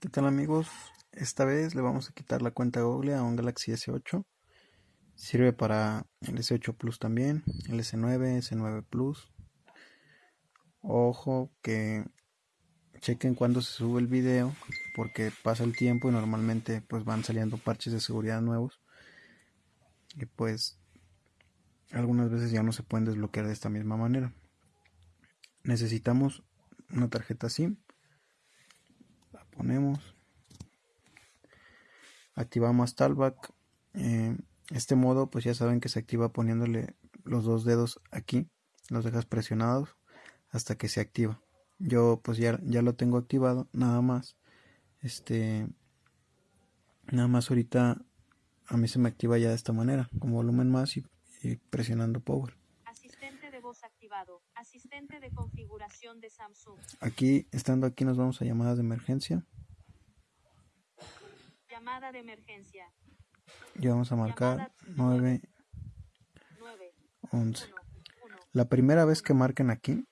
¿Qué tal amigos? Esta vez le vamos a quitar la cuenta Google a un Galaxy S8. Sirve para el S8 Plus también, el S9, S9 Plus. Ojo que chequen cuando se sube el video porque pasa el tiempo y normalmente pues van saliendo parches de seguridad nuevos. Y pues algunas veces ya no se pueden desbloquear de esta misma manera. Necesitamos una tarjeta SIM ponemos. Activamos Talkback eh, este modo pues ya saben que se activa poniéndole los dos dedos aquí los dejas presionados hasta que se activa. Yo pues ya, ya lo tengo activado nada más este nada más ahorita a mí se me activa ya de esta manera con volumen más y, presionando power activado asistente de configuración de Samsung aquí estando aquí nos vamos a llamadas de emergencia Llamada de emergencia. Y vamos a marcar 9, 11. La primera vez que marquen aquí,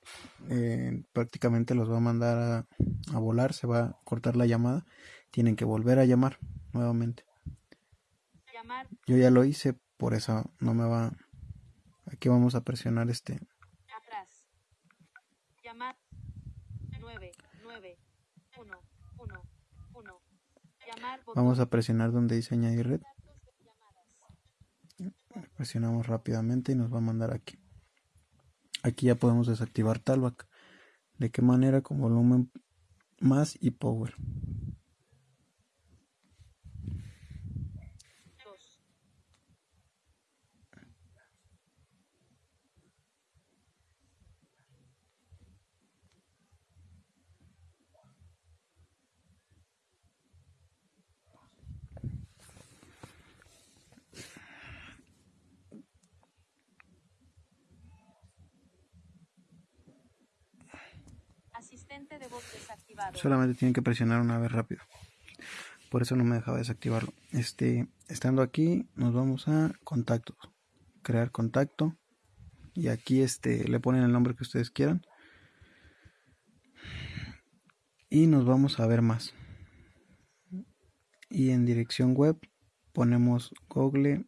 eh, prácticamente los va a mandar a, a, volar, se va a cortar la llamada. Tienen que volver a llamar nuevamente. Llamar. Yo ya lo hice, por eso no me va. Aquí vamos a presionar este. Atrás. Llamar. 9, 9, 1, 1, 1. Vamos a presionar donde dice añadir red. Presionamos rápidamente y nos va a mandar aquí. Aquí ya podemos desactivar Talback. ¿De qué manera? Con volumen más y power. Solamente tienen que presionar una vez rápido. Por eso no me dejaba desactivarlo. Este, estando aquí, nos vamos a contactos. Crear contacto. Y aquí este, le ponen el nombre que ustedes quieran. Y nos vamos a ver más. Y en dirección web ponemos google.com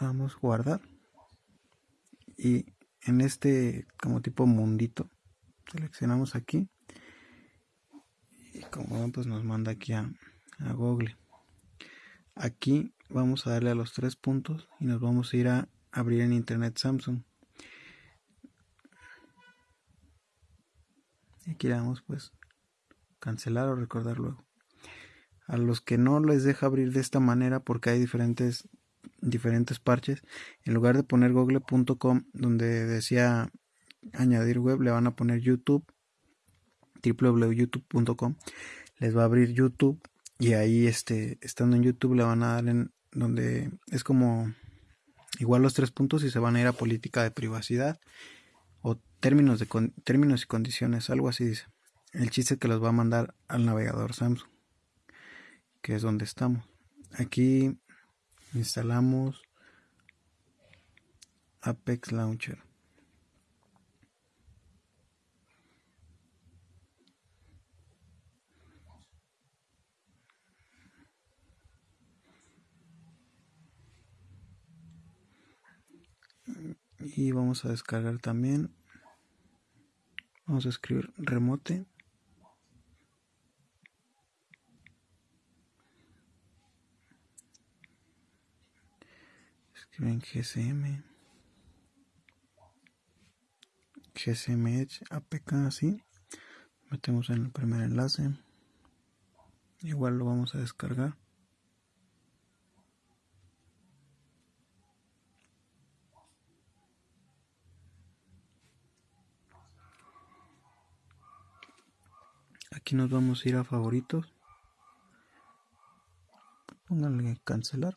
vamos a guardar y en este como tipo mundito seleccionamos aquí y como pues nos manda aquí a, a Google. Aquí vamos a darle a los tres puntos y nos vamos a ir a abrir en internet Samsung. Aquí le damos pues cancelar o recordar luego. A los que no les deja abrir de esta manera porque hay diferentes diferentes parches. En lugar de poner google.com donde decía añadir web, le van a poner YouTube, www.youtube.com. Les va a abrir YouTube y ahí este, estando en YouTube le van a dar en donde es como igual los tres puntos y se van a ir a política de privacidad o términos de términos y condiciones, algo así dice. El chiste que los va a mandar al navegador Samsung, que es donde estamos. Aquí instalamos Apex Launcher. Y vamos a descargar también. Vamos a escribir remote escriben GSM GSM Edge APK así metemos en el primer enlace. Igual lo vamos a descargar. Aquí nos vamos a ir a favoritos. Pónganle cancelar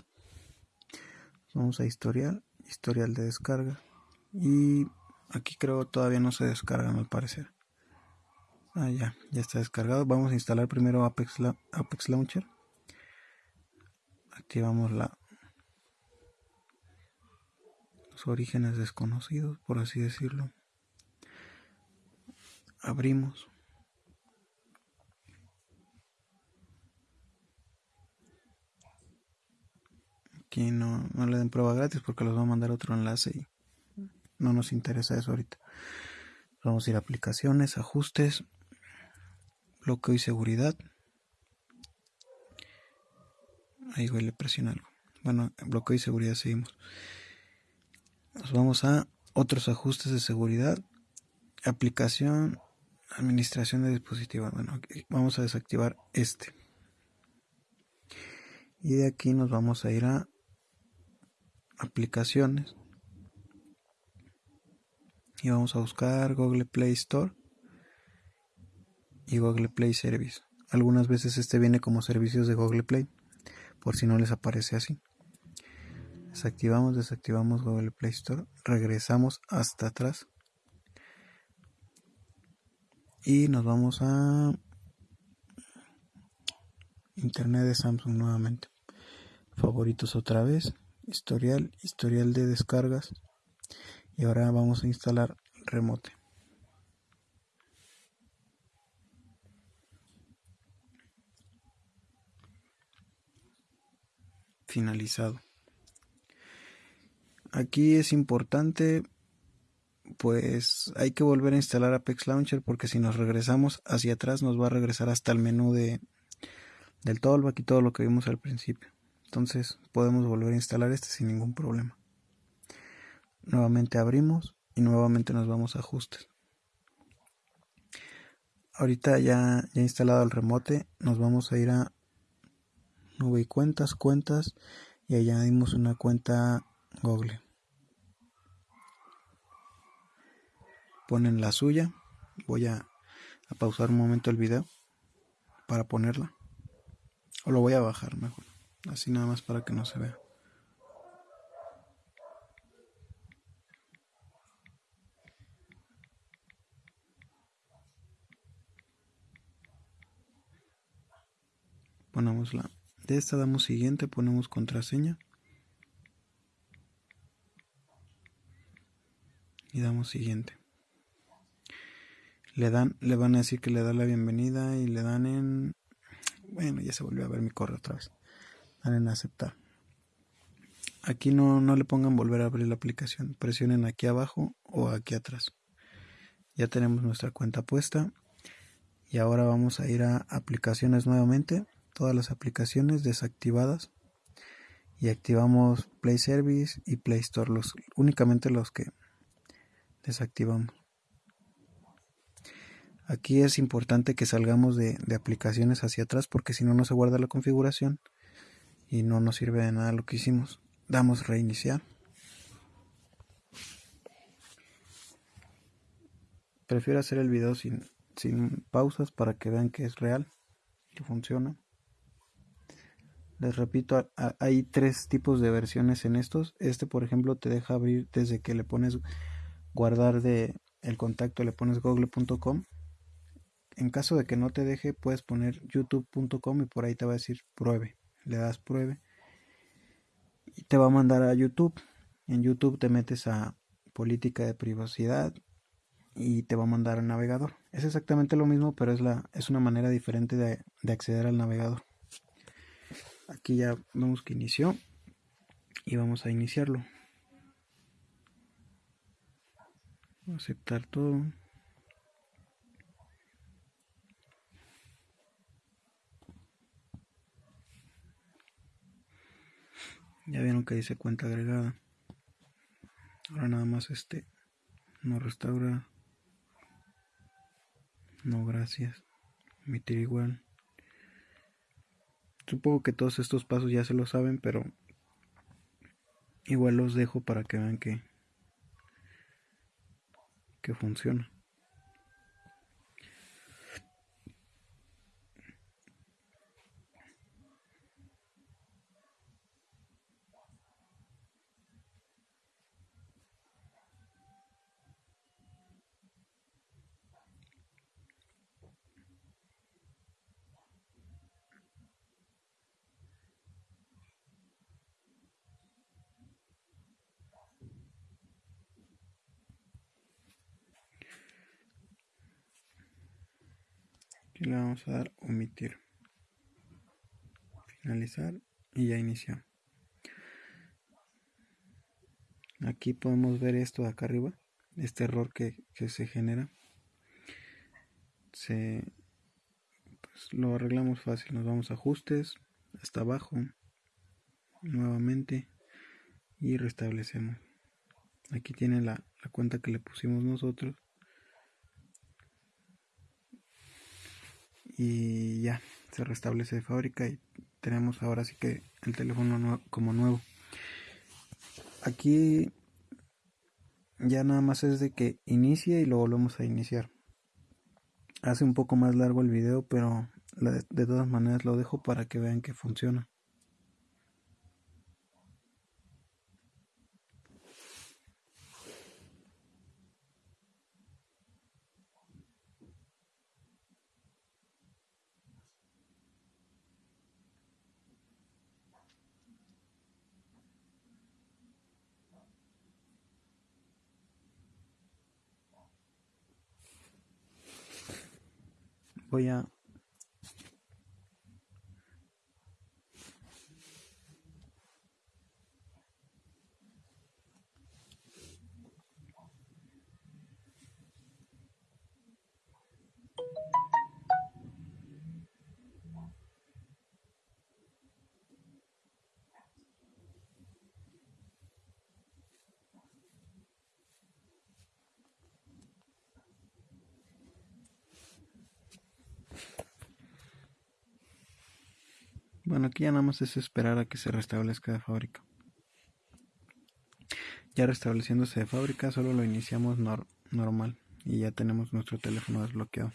vamos a historial historial de descarga. Y aquí creo todavía no se descargan al parecer ah ya ya está descargado. Vamos a instalar primero Apex, Apex Launcher. Activamos la los orígenes desconocidos por así decirlo. Abrimos. No, le den prueba gratis porque los va a mandar otro enlace y no nos interesa eso ahorita. Vamos a ir a aplicaciones, ajustes, bloqueo y seguridad. Ahí le presiona algo. Bueno, bloqueo y seguridad seguimos. Nos vamos a otros ajustes de seguridad. Aplicación, administración de dispositivos. Bueno, vamos a desactivar este. Y de aquí nos vamos a ir a aplicaciones. Y vamos a buscar Google Play Store y Google Play Service. Algunas veces este viene como servicios de Google Play, por si no les aparece así. Desactivamos, desactivamos Google Play Store, regresamos hasta atrás y nos vamos a Internet de Samsung nuevamente. Favoritos otra vez, historial, historial de descargas y ahora vamos a instalar remote. Finalizado. Aquí es importante pues hay que volver a instalar Apex Launcher porque si nos regresamos hacia atrás nos va a regresar hasta el menú de del tollback y todo lo que vimos al principio. Entonces podemos volver a instalar este sin ningún problema. Nuevamente abrimos y nuevamente nos vamos a ajustes. Ahorita ya, ya instalado el remote, nos vamos a ir a nube y cuentas, cuentas y añadimos una cuenta Google. Ponen la suya. Voy a, a pausar un momento el video para ponerla. O lo voy a bajar mejor. Así nada más para que no se vea. ponemos la de esta damos siguiente ponemos contraseña. Y damos siguiente. Le dan le van a decir que le da la bienvenida y le dan en bueno ya se volvió a ver mi correo otra vez en aceptar. Aquí no, no le pongan volver a abrir la aplicación. Presionen aquí abajo o aquí atrás. Ya tenemos nuestra cuenta puesta. Y ahora vamos a ir a aplicaciones nuevamente. Todas las aplicaciones desactivadas. Y activamos Play Service y Play Store, los, únicamente los que desactivamos. Aquí es importante que salgamos de, de aplicaciones hacia atrás porque si no no se guarda la configuración y no nos sirve de nada lo que hicimos. Damos reiniciar. Prefiero hacer el video sin, sin pausas para que vean que es real, que funciona. Les repito, hay tres tipos de versiones en estos. Este, por ejemplo, te deja abrir desde que le pones guardar de el contacto, le pones google.com. En caso de que no te deje, puedes poner youtube.com y por ahí te va a decir pruebe. Le das pruebe y te va a mandar a YouTube. En YouTube te metes a política de privacidad y te va a mandar al navegador. Es exactamente lo mismo, pero es, la, es una manera diferente de, de acceder al navegador aquí ya vemos que inició y vamos a iniciarlo aceptar todo ya vieron que dice cuenta agregada. Ahora nada más este no restaura. No gracias. Emitir igual. Supongo que todos estos pasos ya se lo saben, pero igual los dejo para que vean que, que funciona. Aquí le vamos a dar omitir. Finalizar y ya inició. Aquí podemos ver esto acá arriba, este error que, se genera. Se, pues, lo arreglamos fácil, nos vamos a ajustes, hasta abajo, nuevamente y restablecemos. Aquí tiene la, la cuenta que le pusimos nosotros. Y ya, se restablece de fábrica y tenemos ahora sí que el teléfono como nuevo. Aquí ya nada más es de que inicie y lo volvemos a iniciar. Hace un poco más largo el video, pero de todas maneras lo dejo para que vean que funciona. Voy Bueno, aquí ya nada más es esperar a que se restablezca de fábrica. Ya restableciéndose de fábrica, solo lo iniciamos normal y ya tenemos nuestro teléfono desbloqueado.